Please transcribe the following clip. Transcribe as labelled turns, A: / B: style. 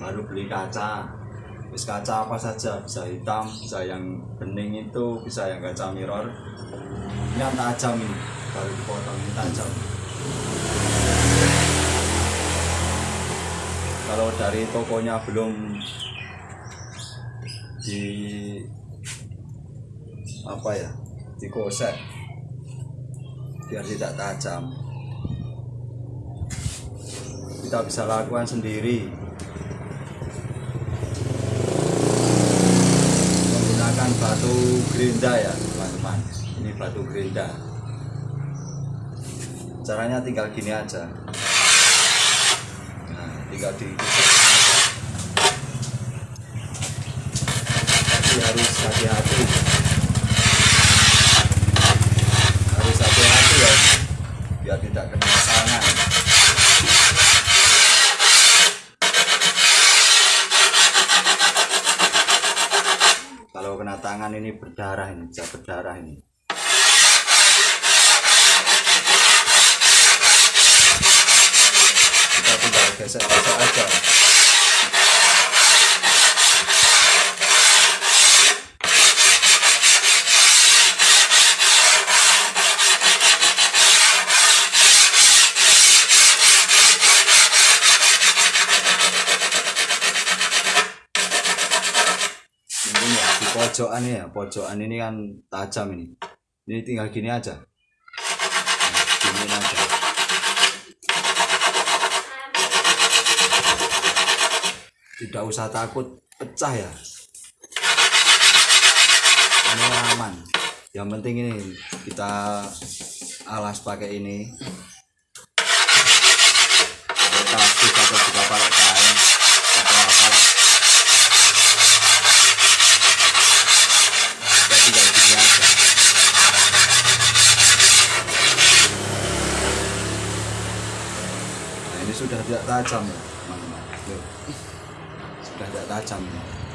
A: baru beli kaca. Wis kaca apa saja bisa hitam bisa yang bening itu bisa yang kaca mirror. Ini yang tajam ini baru dipotong ini tajam. Kalau dari tokonya belum di apa ya dikosek biar tidak tajam. Kita bisa lakukan sendiri menggunakan batu gerinda ya teman-teman. Ini batu gerinda caranya tinggal gini aja. Nah tinggal di tapi harus hati-hati. Harus hati-hati ya biar tidak kena tangan kalau kena tangan ini berdarah ini bisa berdarah ini kita tinggal gesek-gesek aja mungkin ya di pojokan ya pojokan ini kan tajam ini. Ini tinggal gini aja. Gini aja. Tidak usah takut pecah ya. Ini aman. Yang penting ini kita alas pakai ini. Pakai kain atau apa kita tinggal gini aja nah sudah tidak tajam ya teman-teman. Sudah tidak tajam. ya